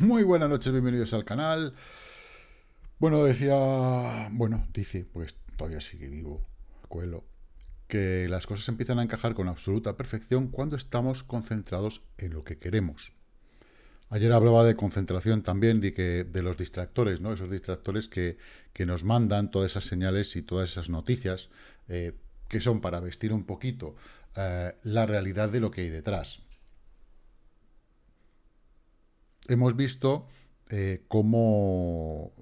Muy buenas noches, bienvenidos al canal. Bueno, decía... Bueno, dice, pues todavía sigue vivo, Coelho, que las cosas empiezan a encajar con absoluta perfección cuando estamos concentrados en lo que queremos. Ayer hablaba de concentración también y que de los distractores, ¿no? Esos distractores que, nos mandan todas esas señales y todas esas noticias eh, que son para vestir un poquito eh, la realidad de lo que hay detrás. Hemos visto eh, cómo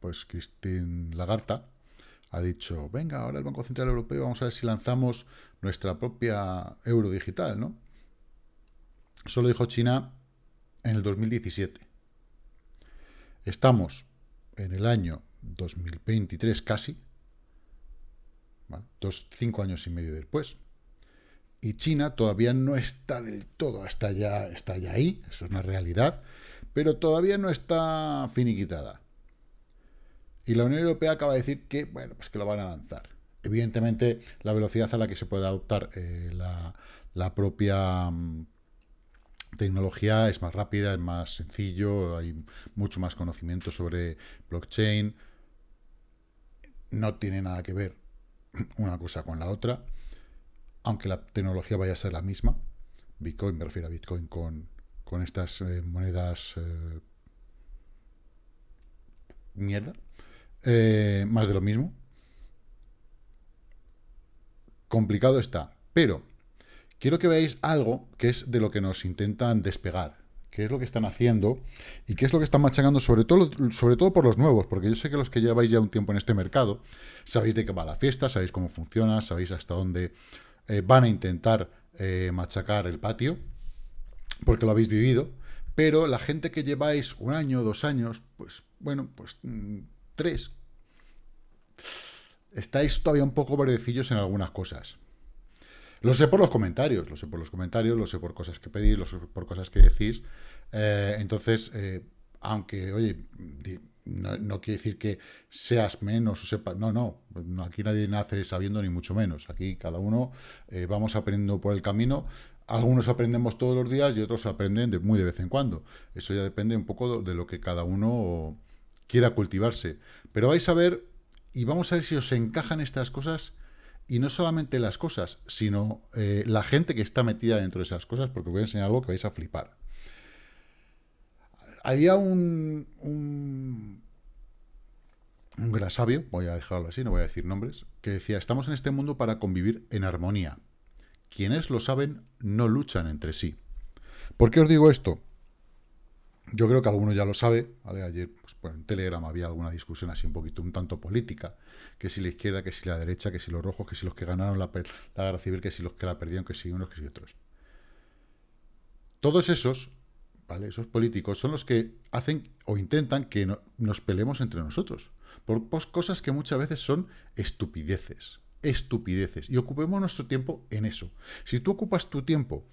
pues Christine Lagarta ha dicho, venga, ahora el Banco Central Europeo, vamos a ver si lanzamos nuestra propia euro digital, ¿no? Eso lo dijo China en el 2017. Estamos en el año 2023 casi, dos, cinco años y medio después, y China todavía no está del todo, está ya, está ahí, eso es una realidad, pero todavía no está finiquitada. Y la Unión Europea acaba de decir que, bueno, pues que lo van a lanzar. Evidentemente, la velocidad a la que se puede adoptar eh, la, propia mm, tecnología es más rápida, es más sencillo, hay mucho más conocimiento sobre blockchain. No tiene nada que ver una cosa con la otra, aunque la tecnología vaya a ser la misma. Bitcoin, me refiero a Bitcoin con, con estas eh, monedas eh, mierda. Eh, más de lo mismo. Complicado está. Pero quiero que veáis algo que es de lo que nos intentan despegar. Qué es lo que están haciendo y qué es lo que están machacando, sobre todo, sobre todo por los nuevos, porque yo sé que los que lleváis ya un tiempo en este mercado, sabéis de qué va la fiesta, sabéis cómo funciona, sabéis hasta dónde eh, van a intentar eh, machacar el patio, porque lo habéis vivido, pero la gente que lleváis un año, dos años, pues bueno, pues mm, tres, estáis todavía un poco verdecillos en algunas cosas. Lo sé por los comentarios, lo sé por los comentarios, lo sé por cosas que pedís, lo sé por cosas que decís. Eh, entonces, aunque, oye, no, quiere decir que seas menos o sepas, no, no, aquí nadie nace sabiendo ni mucho menos. Aquí cada uno eh, vamos aprendiendo por el camino. Algunos aprendemos todos los días y otros aprenden de, muy de vez en cuando. Eso ya depende un poco de lo que cada uno quiera cultivarse. Pero vais a ver, y vamos a ver si os encajan estas cosas y no solamente las cosas, sino eh, la gente que está metida dentro de esas cosas, porque voy a enseñar algo que vais a flipar. Había un, un, gran sabio, voy a dejarlo así, no voy a decir nombres, que decía, estamos en este mundo para convivir en armonía. Quienes lo saben no luchan entre sí. ¿Por qué os digo esto? Yo creo que alguno ya lo sabe, ayer pues, en Telegram había alguna discusión así un poquito, un tanto política, que si la izquierda, que si la derecha, que si los rojos, que si los que ganaron la, guerra civil, que si los que la perdieron, que si unos, que si otros. Todos esos, Esos políticos son los que hacen o intentan que nos peleemos entre nosotros, por cosas que muchas veces son estupideces, estupideces, y ocupemos nuestro tiempo en eso. Si tú ocupas tu tiempo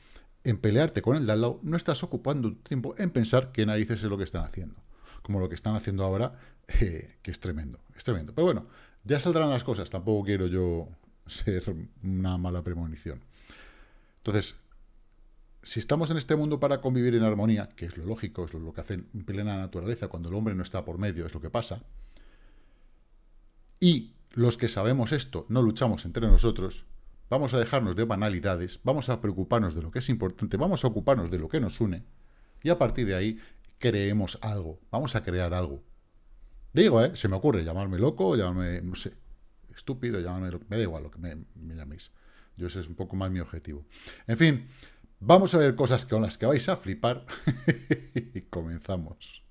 en pelearte con el de al lado, no estás ocupando tiempo en pensar qué narices es lo que están haciendo. Como lo que están haciendo ahora, eh, que es tremendo, es tremendo. Pero bueno, ya saldrán las cosas, tampoco quiero yo ser una mala premonición. Entonces, si estamos en este mundo para convivir en armonía, que es lo lógico, es lo que hace en plena naturaleza, cuando el hombre no está por medio, es lo que pasa, y los que sabemos esto no luchamos entre nosotros, vamos a dejarnos de banalidades, vamos a preocuparnos de lo que es importante, vamos a ocuparnos de lo que nos une, y a partir de ahí creemos algo, vamos a crear algo. Digo, ¿eh? Se me ocurre llamarme loco, llamarme, no sé, estúpido, llamarme, me da igual lo que me, me llaméis. Yo ese es un poco más mi objetivo. En fin, vamos a ver cosas con las que vais a flipar y comenzamos.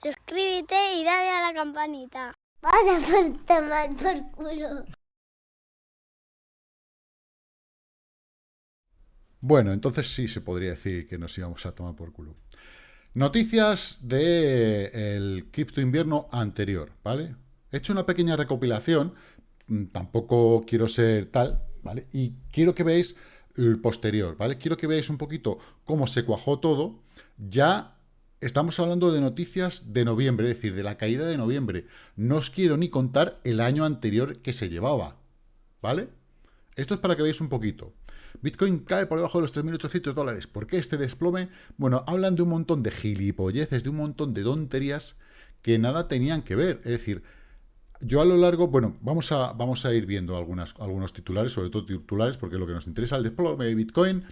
Suscríbete y dale a la campanita. Vas a por tomar por culo. Bueno, entonces sí se podría decir que nos íbamos a tomar por culo. Noticias del el cripto invierno anterior, ¿vale? He hecho una pequeña recopilación, mm, tampoco quiero ser tal, ¿vale? Y quiero que veáis el posterior, ¿vale? Quiero que veáis un poquito cómo se cuajó todo. Ya estamos hablando de noticias de noviembre, es decir, de la caída de noviembre. No os quiero ni contar el año anterior que se llevaba, ¿vale? Esto es para que veáis un poquito. Bitcoin cae por debajo de los 3.800 dólares. ¿Por qué este desplome? Bueno, hablan de un montón de gilipolleces, de un montón de tonterías que nada tenían que ver. Es decir, yo a lo largo, bueno, vamos a, vamos a ir viendo algunos titulares, sobre todo titulares, porque lo que nos interesa el desplome de Bitcoin,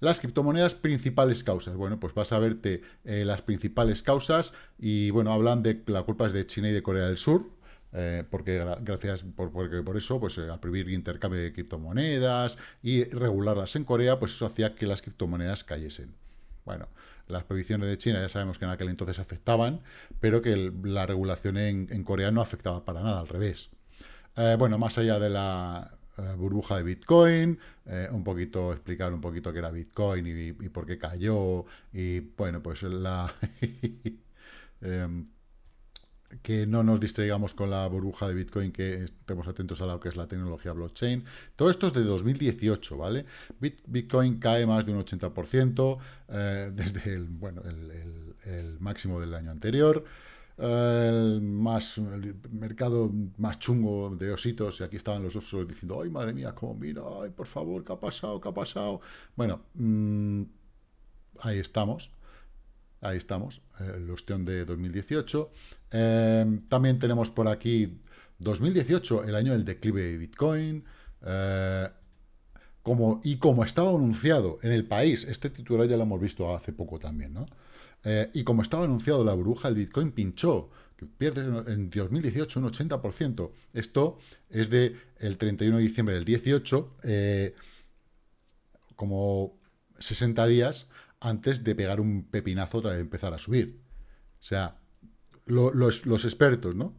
las criptomonedas, principales causas. Bueno, pues vas a verte eh, las principales causas y, bueno, hablan de la culpa es de China y de Corea del Sur, eh, porque gracias por, porque por eso, pues eh, al prohibir intercambio de criptomonedas y regularlas en Corea, pues eso hacía que las criptomonedas cayesen. Bueno, las prohibiciones de China ya sabemos que en aquel entonces afectaban, pero que la regulación en, Corea no afectaba para nada, al revés. Eh, bueno, más allá de la burbuja de Bitcoin, un poquito explicar un poquito qué era Bitcoin y, y por qué cayó, y bueno, pues la... Que no nos distraigamos con la burbuja de Bitcoin, que estemos atentos a lo que es la tecnología blockchain. Todo esto es de 2018, ¿vale? Bitcoin cae más de un 80% eh, desde el, bueno, el, máximo del año anterior. el, más, mercado más chungo de ositos, y aquí estaban los osos diciendo, ay, madre mía, cómo mira, ay, por favor, ¿qué ha pasado? ¿Qué ha pasado? Bueno, mm, ahí estamos. Ahí estamos, el ostión de 2018. Eh, también tenemos por aquí 2018, el año del declive de Bitcoin. Eh, como, y como estaba anunciado en el país, este titular ya lo hemos visto hace poco también, ¿no? Eh, y como estaba anunciado la burbuja, el Bitcoin pinchó, pierde en 2018 un 80%. Esto es de el 31 de diciembre del 18, como 60 días antes de pegar un pepinazo otra vez empezar a subir. O sea, los, expertos, ¿no?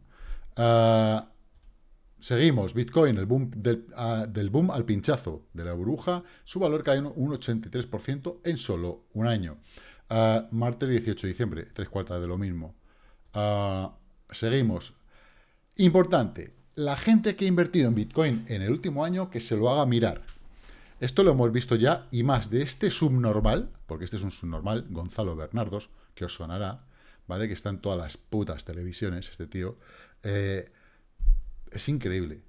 Ah, seguimos, Bitcoin, el boom ah, del, boom al pinchazo de la burbuja, su valor cae un 83% en solo un año. Uh, martes 18 de diciembre, tres cuartas de lo mismo. seguimos. Importante, la gente que ha invertido en Bitcoin en el último año, que se lo haga mirar. Esto lo hemos visto ya, y más de este subnormal, porque este es un subnormal, Gonzalo Bernardos, que os sonará, ¿vale? Que está en todas las putas televisiones, este tío. Eh, es increíble.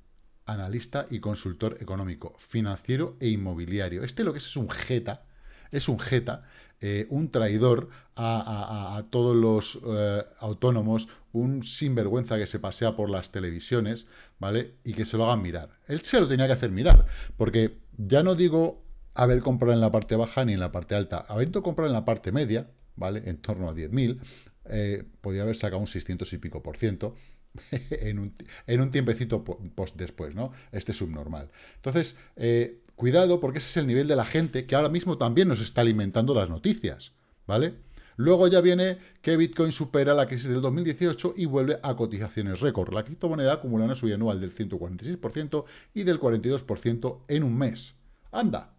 Analista y consultor económico, financiero e inmobiliario. Este lo que es es un jeta, es un jeta, eh, un traidor a, todos los eh, autónomos, un sinvergüenza que se pasea por las televisiones, ¿vale? Y que se lo hagan mirar. Él se lo tenía que hacer mirar, porque ya no digo haber comprado en la parte baja ni en la parte alta, haber comprado en la parte media, ¿vale? En torno a 10.000, eh, podía haber sacado un 600 y pico por ciento en, un, en un tiempecito post después, ¿no? Este subnormal. Entonces, eh, cuidado porque ese es el nivel de la gente que ahora mismo también nos está alimentando las noticias, ¿vale? Luego ya viene que Bitcoin supera la crisis del 2018 y vuelve a cotizaciones récord. La criptomoneda acumula una subida anual del 146% y del 42% en un mes. ¡Anda!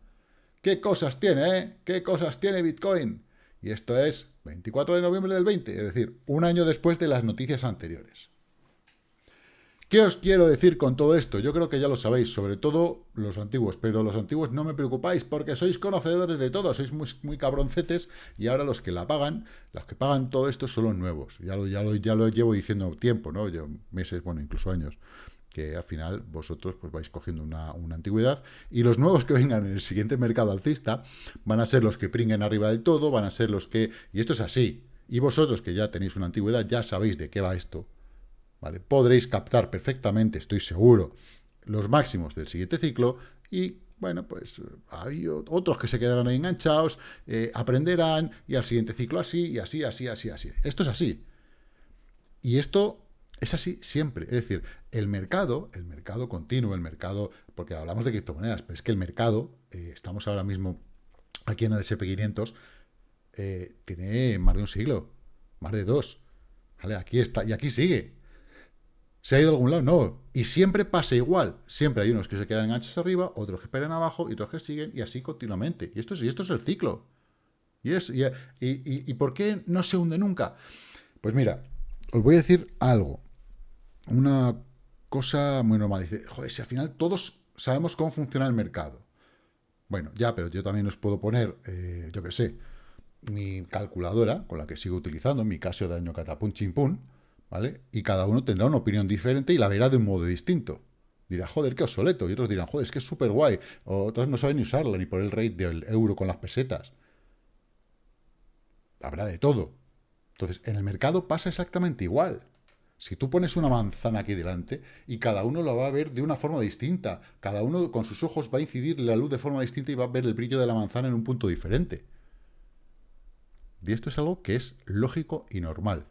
¿Qué cosas tiene, eh? ¿Qué cosas tiene Bitcoin? Y esto es 24 de noviembre del 20, es decir, un año después de las noticias anteriores. ¿Qué os quiero decir con todo esto? Yo creo que ya lo sabéis, sobre todo los antiguos, pero los antiguos no me preocupáis porque sois conocedores de todo, sois muy, cabroncetes y ahora los que la pagan, los que pagan todo esto son los nuevos. Ya lo, ya lo, ya lo llevo diciendo tiempo, ¿no? Yo, meses, bueno, incluso años que al final vosotros pues vais cogiendo una, una, antigüedad y los nuevos que vengan en el siguiente mercado alcista van a ser los que pringuen arriba del todo, van a ser los que... Y esto es así. Y vosotros que ya tenéis una antigüedad ya sabéis de qué va esto. Podréis captar perfectamente, estoy seguro, los máximos del siguiente ciclo y, bueno, pues hay otros que se quedarán ahí enganchados, eh, aprenderán y al siguiente ciclo así, y así, así, así, así. Esto es así. Y esto es así siempre. Es decir, el mercado, el mercado continuo, el mercado, porque hablamos de criptomonedas, pero es que el mercado, eh, estamos ahora mismo aquí en el SP500, eh, tiene más de un siglo, más de dos. ¿Vale? Aquí está, y aquí sigue. ¿Se ha ido a algún lado? No. Y siempre pasa igual. Siempre hay unos que se quedan enganchados arriba, otros que esperan abajo y otros que siguen, y así continuamente. Y esto es, y esto es el ciclo. Y, es, y, y, por qué no se hunde nunca? Pues mira, os voy a decir algo. Una cosa muy normal. Dice, joder, si al final todos sabemos cómo funciona el mercado. Bueno, ya, pero yo también os puedo poner, eh, yo qué sé, mi calculadora, con la que sigo utilizando, mi Casio de año Catapun Chimpún, ¿vale? Y cada uno tendrá una opinión diferente y la verá de un modo distinto. Dirá, joder, qué obsoleto. Y otros dirán, joder, es que es súper guay. otros no saben ni usarla, ni por el rate del euro con las pesetas. Habrá de todo. Entonces, en el mercado pasa exactamente igual. Si tú pones una manzana aquí delante y cada uno lo va a ver de una forma distinta, cada uno con sus ojos va a incidir la luz de forma distinta y va a ver el brillo de la manzana en un punto diferente. Y esto es algo que es lógico y normal.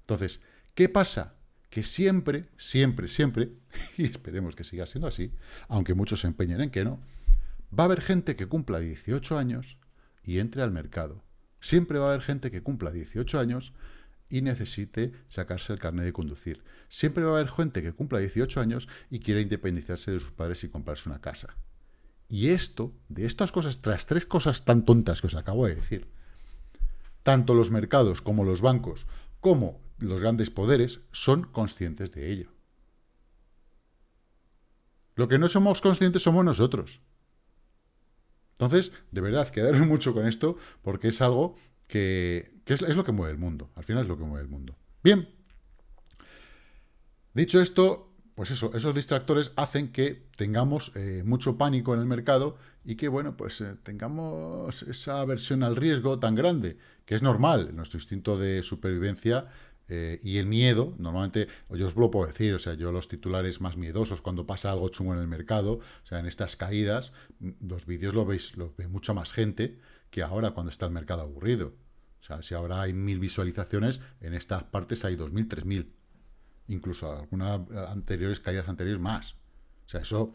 Entonces, ¿qué pasa? Que siempre, siempre, siempre, y esperemos que siga siendo así, aunque muchos se empeñen en que no, va a haber gente que cumpla 18 años y entre al mercado. Siempre va a haber gente que cumpla 18 años y necesite sacarse el carnet de conducir. Siempre va a haber gente que cumpla 18 años y quiera independizarse de sus padres y comprarse una casa. Y esto, de estas cosas, tras tres cosas tan tontas que os acabo de decir, tanto los mercados como los bancos, como los grandes poderes, son conscientes de ello. Lo que no somos conscientes somos nosotros. Entonces, de verdad, quedaros mucho con esto, porque es algo que, es, lo que mueve el mundo. Al final es lo que mueve el mundo. Bien. Dicho esto, pues eso, esos distractores hacen que tengamos eh, mucho pánico en el mercado y que, bueno, pues eh, tengamos esa aversión al riesgo tan grande, que es normal, nuestro instinto de supervivencia eh, y el miedo, normalmente, yo os lo puedo decir, o sea, yo los titulares más miedosos cuando pasa algo chungo en el mercado, o sea, en estas caídas, los vídeos lo veis, lo ve mucha más gente que ahora cuando está el mercado aburrido. O sea, si ahora hay mil visualizaciones, en estas partes hay dos mil, tres mil. Incluso algunas anteriores, caídas anteriores más. O sea, eso,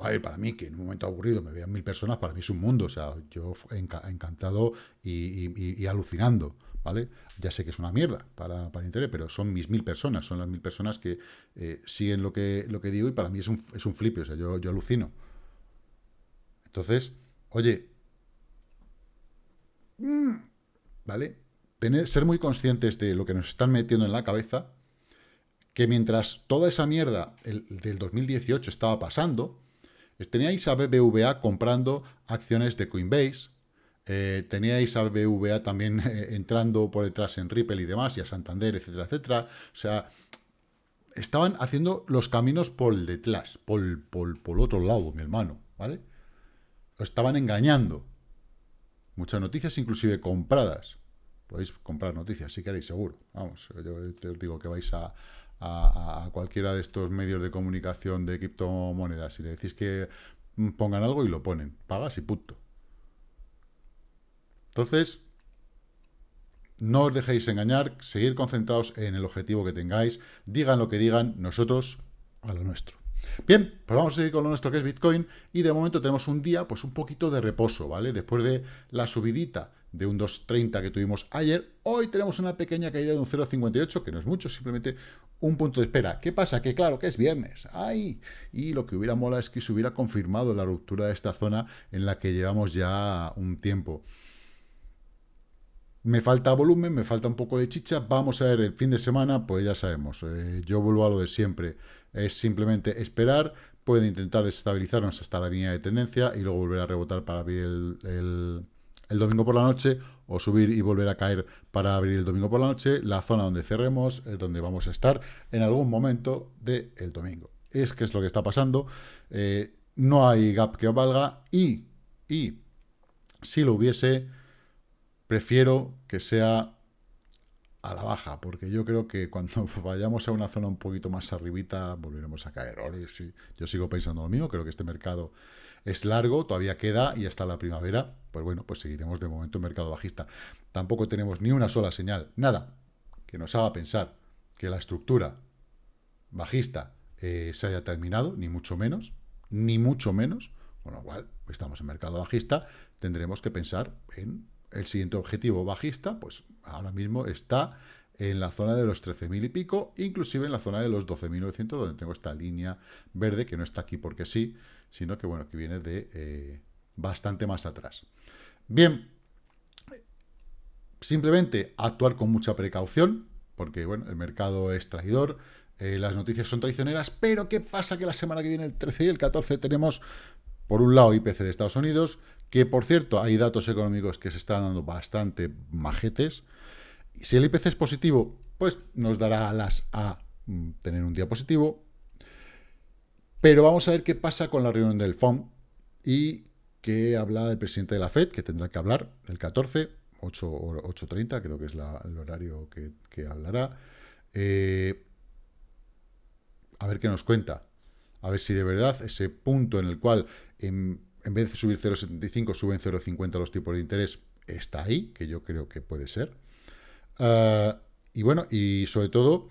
a ver, para mí, que en un momento aburrido me vean mil personas, para mí es un mundo. O sea, yo encantado y alucinando. ¿vale? Ya sé que es una mierda para, para Internet, pero son mis mil personas, son las mil personas que eh, siguen lo que, lo que digo y para mí es un, es un flip, o sea, yo, yo alucino. Entonces, oye, mm, ¿vale? Tener, ser muy conscientes de lo que nos están metiendo en la cabeza, que mientras toda esa mierda del 2018 estaba pasando, teníais a BBVA comprando acciones de Coinbase, eh, teníais a BBVA también eh, entrando por detrás en Ripple y demás, y a Santander, etcétera, etcétera. O sea, estaban haciendo los caminos por detrás, por, por, por otro lado, mi hermano, ¿vale? Estaban engañando. Muchas noticias, inclusive compradas. Podéis comprar noticias si queréis, seguro. Vamos, yo te os digo que vais a, a, a, cualquiera de estos medios de comunicación de criptomonedas y le decís que pongan algo y lo ponen. Pagas y punto. Entonces, no os dejéis engañar, seguir concentrados en el objetivo que tengáis, digan lo que digan, nosotros a lo nuestro. Bien, pues vamos a seguir con lo nuestro que es Bitcoin y de momento tenemos un día pues un poquito de reposo, ¿vale? Después de la subidita de un 2.30 que tuvimos ayer, hoy tenemos una pequeña caída de un 0.58, que no es mucho, simplemente un punto de espera. ¿Qué pasa? Que claro, que es viernes. ¡Ay! Y lo que hubiera mola es que se hubiera confirmado la ruptura de esta zona en la que llevamos ya un tiempo. Me falta volumen, me falta un poco de chicha. Vamos a ver el fin de semana, pues ya sabemos. Eh, yo vuelvo a lo de siempre. Es simplemente esperar. Puede intentar desestabilizarnos hasta la línea de tendencia y luego volver a rebotar para abrir el, domingo por la noche o subir y volver a caer para abrir el domingo por la noche. La zona donde cerremos es donde vamos a estar en algún momento del domingo. Es que es lo que está pasando. Eh, no hay gap que valga y, y si lo hubiese prefiero que sea a la baja, porque yo creo que cuando vayamos a una zona un poquito más arribita, volveremos a caer. Yo sigo pensando lo mismo, creo que este mercado es largo, todavía queda y hasta la primavera, pues bueno, pues seguiremos de momento en mercado bajista. Tampoco tenemos ni una sola señal, nada, que nos haga pensar que la estructura bajista eh, se haya terminado, ni mucho menos, ni mucho menos, con lo cual estamos en mercado bajista, tendremos que pensar en el siguiente objetivo bajista, pues ahora mismo está en la zona de los 13.000 y pico, inclusive en la zona de los 12.900, donde tengo esta línea verde, que no está aquí porque sí, sino que, bueno, que viene de eh, bastante más atrás. Bien, simplemente actuar con mucha precaución, porque, bueno, el mercado es traidor, eh, las noticias son traicioneras, pero ¿qué pasa? Que la semana que viene, el 13 y el 14, tenemos Por un lado, IPC de Estados Unidos, que por cierto, hay datos económicos que se están dando bastante majetes. Si el IPC es positivo, pues nos dará alas a mm, tener un día positivo. Pero vamos a ver qué pasa con la reunión del FOM y qué habla el presidente de la FED, que tendrá que hablar el 14, 8.30, creo que es el horario que, hablará. Eh, a ver qué nos cuenta. A ver si de verdad ese punto en el cual en, vez de subir 0,75 suben 0,50 los tipos de interés está ahí, que yo creo que puede ser. Ah, y bueno, y sobre todo,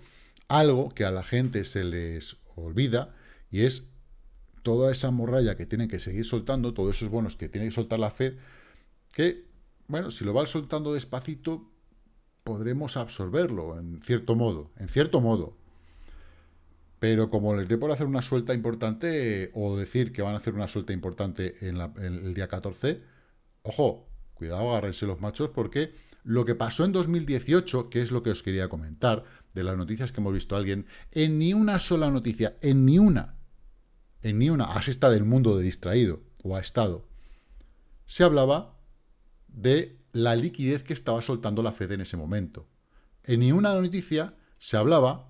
algo que a la gente se les olvida, y es toda esa morralla que tienen que seguir soltando, todos esos bonos que tiene que soltar la Fed, que, bueno, si lo van soltando despacito, podremos absorberlo, en cierto modo, en cierto modo. Pero como les dé por hacer una suelta importante, o decir que van a hacer una suelta importante en, el día 14, ojo, cuidado, agárrense los machos, porque lo que pasó en 2018, que es lo que os quería comentar, de las noticias que hemos visto a alguien, en ni una sola noticia, en ni una, en ni una, así está del mundo de distraído, o ha estado, se hablaba de la liquidez que estaba soltando la Fed en ese momento. En ni una noticia se hablaba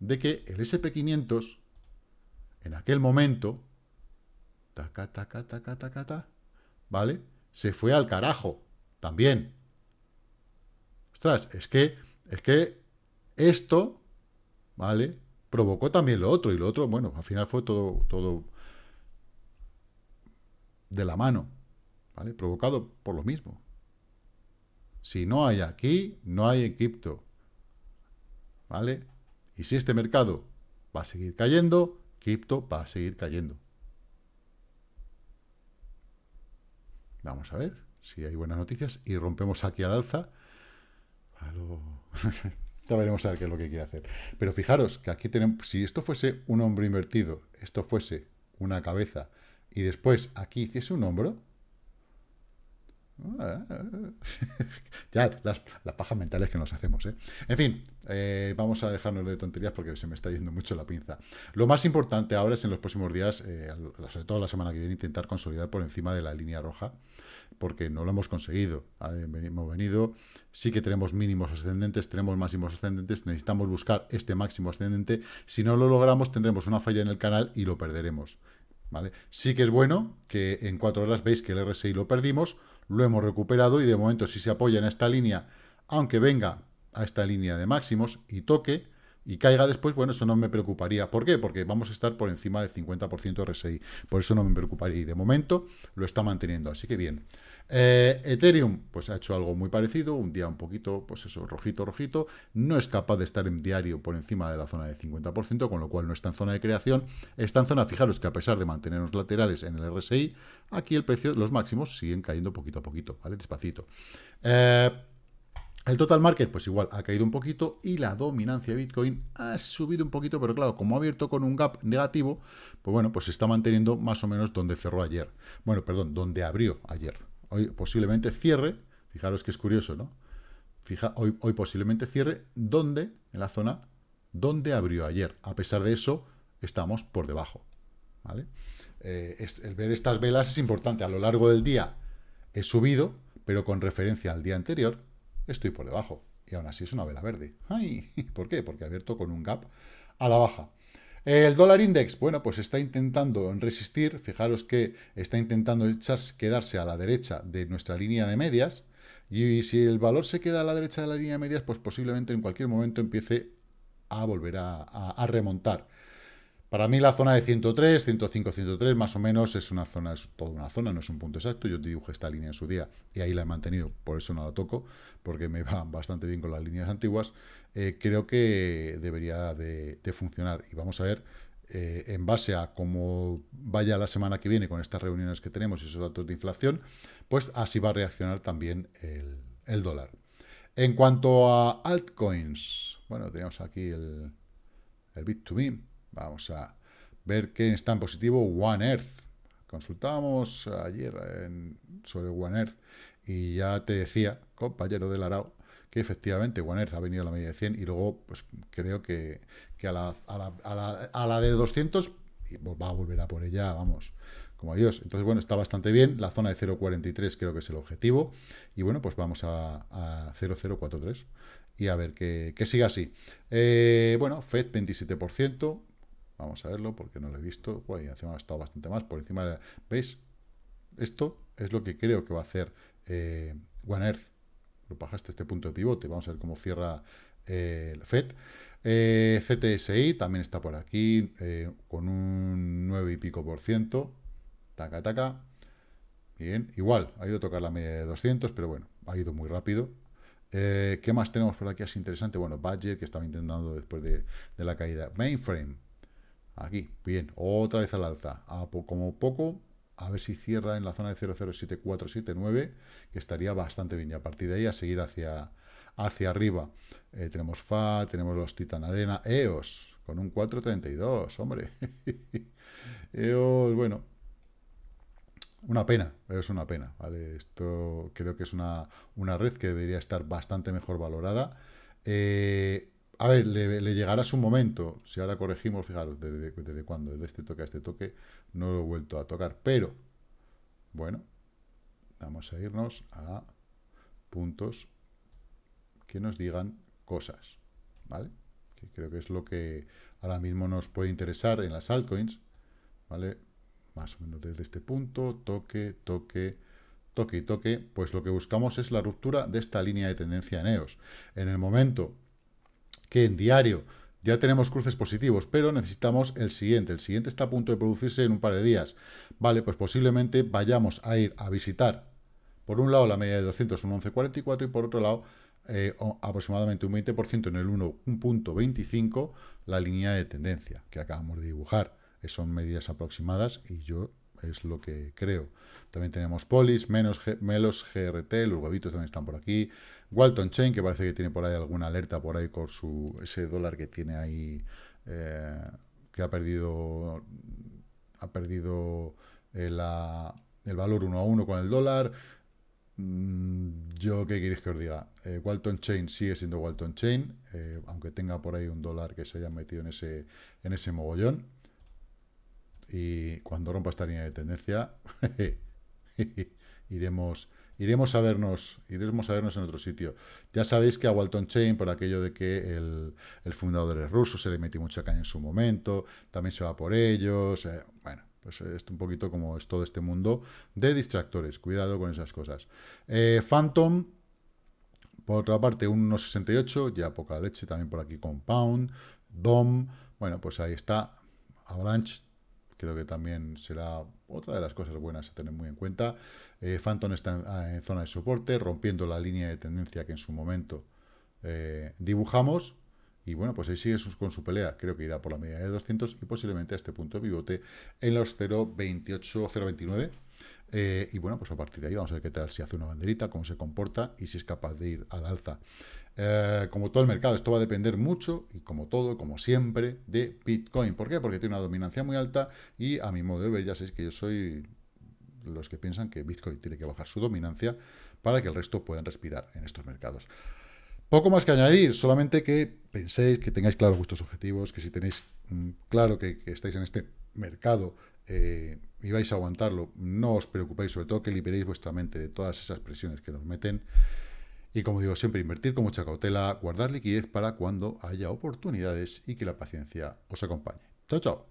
de que el SP500, en aquel momento, taca, taca, taca, taca, taca, ¿vale? Se fue al carajo, también. Ostras, es que, es que esto, ¿vale? Provocó también lo otro, y lo otro, bueno, al final fue todo, todo de la mano, ¿vale? Provocado por lo mismo. Si no hay aquí, no hay en cripto, ¿vale? Y si este mercado va a seguir cayendo, cripto va a seguir cayendo. Vamos a ver si hay buenas noticias y rompemos aquí al alza. ya veremos a ver qué es lo que quiere hacer. Pero fijaros que aquí tenemos, si esto fuese un hombro invertido, esto fuese una cabeza, y después aquí hiciese un hombro, ya, las, pajas mentales que nos hacemos, ¿eh? En fin, eh, vamos a dejarnos de tonterías porque se me está yendo mucho la pinza. Lo más importante ahora es en los próximos días, eh, sobre todo la semana que viene, intentar consolidar por encima de la línea roja, porque no lo hemos conseguido. Hemos venido, sí que tenemos mínimos ascendentes, tenemos máximos ascendentes, necesitamos buscar este máximo ascendente. Si no lo logramos, tendremos una falla en el canal y lo perderemos. ¿Vale? Sí que es bueno que en cuatro horas veis que el RSI lo perdimos, lo hemos recuperado y de momento si se apoya en esta línea, aunque venga a esta línea de máximos y toque y caiga después, bueno, eso no me preocuparía. ¿Por qué? Porque vamos a estar por encima del 50% RSI. Por eso no me preocuparía. Y de momento lo está manteniendo. Así que bien. Eh, Ethereum, pues ha hecho algo muy parecido. Un día un poquito, pues eso, rojito, rojito. No es capaz de estar en diario por encima de la zona de 50%, con lo cual no está en zona de creación. Está en zona, fijaros que a pesar de mantenernos laterales en el RSI, aquí el precio, los máximos siguen cayendo poquito a poquito, ¿vale? Despacito. Eh, el total market, pues igual, ha caído un poquito y la dominancia de Bitcoin ha subido un poquito, pero claro, como ha abierto con un gap negativo, pues bueno, pues se está manteniendo más o menos donde cerró ayer. Bueno, perdón, donde abrió ayer. Hoy posiblemente cierre, fijaros que es curioso, ¿no? Fija, hoy, hoy posiblemente cierre donde, en la zona donde abrió ayer. A pesar de eso, estamos por debajo, ¿vale? Eh, el ver estas velas es importante. A lo largo del día he subido, pero con referencia al día anterior, estoy por debajo. Y aún así es una vela verde. ¡Ay! ¿Por qué? Porque abierto con un gap a la baja. El dólar index, bueno, pues está intentando resistir. Fijaros que está intentando echarse, quedarse a la derecha de nuestra línea de medias. Y si el valor se queda a la derecha de la línea de medias, pues posiblemente en cualquier momento empiece a volver a remontar. Para mí la zona de 103, 105, 103 más o menos es una zona, es toda una zona, no es un punto exacto. Yo te dibujé esta línea en su día y ahí la he mantenido, por eso no la toco, porque me va bastante bien con las líneas antiguas. Eh, creo que debería de, funcionar y vamos a ver eh, en base a cómo vaya la semana que viene con estas reuniones que tenemos y esos datos de inflación, pues así va a reaccionar también el, dólar. En cuanto a altcoins, bueno, tenemos aquí el, el Bit2Me, Vamos a ver quién está en positivo. One Earth. Consultábamos ayer sobre One Earth y ya te decía, compañero del Arao, que efectivamente One Earth ha venido a la media de 100 y luego pues creo que, a, la, a, la, a, la, de 200 va a volver a por ella, vamos, como adiós. Entonces, bueno, está bastante bien. La zona de 0.43 creo que es el objetivo. Y bueno, pues vamos a, a 0.043 y a ver que, que siga así. Eh, bueno, FED 27%. Vamos a verlo porque no lo he visto. Uy, encima ha estado bastante más. Por encima. ¿Veis? Esto es lo que creo que va a hacer eh, One Earth. Lo bajaste este punto de pivote. Vamos a ver cómo cierra eh, el FED. Eh, CTSI también está por aquí eh, con un 9 y pico por ciento. Taca, taca. Bien, igual, ha ido a tocar la media de 200, pero bueno, ha ido muy rápido. Eh, ¿Qué más tenemos por aquí así interesante? Bueno, Badger, que estaba intentando después de, de la caída. Mainframe, aquí, bien, otra vez al alza. A como poco, a ver si cierra en la zona de 007479, que estaría bastante bien. Y a partir de ahí a seguir hacia, hacia arriba. Eh, tenemos FA, tenemos los Titan Arena, EOS, con un 432, hombre. EOS, bueno, una pena, es una pena, ¿vale? Esto creo que es una, una red que debería estar bastante mejor valorada. Eh, a ver, le, le llegará su momento. Si ahora corregimos, fijaros, desde, desde cuándo, desde este toque a este toque, no lo he vuelto a tocar. Pero, bueno, vamos a irnos a puntos que nos digan cosas, ¿vale? Que creo que es lo que ahora mismo nos puede interesar en las altcoins, ¿vale? Más o menos desde este punto, toque, toque, toque y toque, pues lo que buscamos es la ruptura de esta línea de tendencia en EOS. En el momento que en diario ya tenemos cruces positivos, pero necesitamos el siguiente. El siguiente está a punto de producirse en un par de días. Vale, pues posiblemente vayamos a ir a visitar, por un lado, la media de 200, un 11.44, y por otro lado, eh, aproximadamente un 20% en el 1.25, la línea de tendencia que acabamos de dibujar. Eh, Son medidas aproximadas y yo es lo que creo. También tenemos Polis, menos Melos, GRT, los huevitos también están por aquí. Walton Chain, que parece que tiene por ahí alguna alerta por ahí con su ese dólar que tiene ahí, eh, que ha perdido ha perdido eh, el valor uno a uno con el dólar. Mm, Yo, ¿qué queréis que os diga? Eh, Walton Chain sigue siendo Walton Chain, aunque tenga por ahí un dólar que se haya metido en ese, en ese mogollón. Y cuando rompa esta línea de tendencia, iremos, iremos a vernos, iremos a vernos en otro sitio. Ya sabéis que a Walton Chain, por aquello de que el, el fundador es ruso, se le metió mucha caña en su momento, también se va por ellos. eh, bueno, pues es un poquito como es todo este mundo de distractores. Cuidado con esas cosas. Eh, Phantom, por otra parte, un 1.68, ya poca leche, también por aquí Compound, DOM, bueno, pues ahí está, Avalanche, creo que también será otra de las cosas buenas a tener muy en cuenta. Eh, Phantom está en, ah, en zona de soporte, rompiendo la línea de tendencia que en su momento eh, dibujamos, y bueno, pues ahí sigue con su pelea, creo que irá por la media de 200 y posiblemente a este punto de pivote en los 0.28, 0.29, eh, y bueno, pues a partir de ahí vamos a ver qué tal, si hace una banderita, cómo se comporta y si es capaz de ir al alza. Eh, como todo el mercado, esto va a depender mucho, y como todo, como siempre, de Bitcoin. ¿Por qué? Porque tiene una dominancia muy alta y a mi modo de ver, ya sabéis que yo soy los que piensan que Bitcoin tiene que bajar su dominancia para que el resto puedan respirar en estos mercados. Poco más que añadir, solamente que penséis, que tengáis claros vuestros objetivos, que si tenéis mm, claro que, que estáis en este mercado eh, y vais a aguantarlo, no os preocupéis, sobre todo que liberéis vuestra mente de todas esas presiones que nos meten. Y como digo, siempre invertir con mucha cautela, guardar liquidez para cuando haya oportunidades y que la paciencia os acompañe. Chao, chao.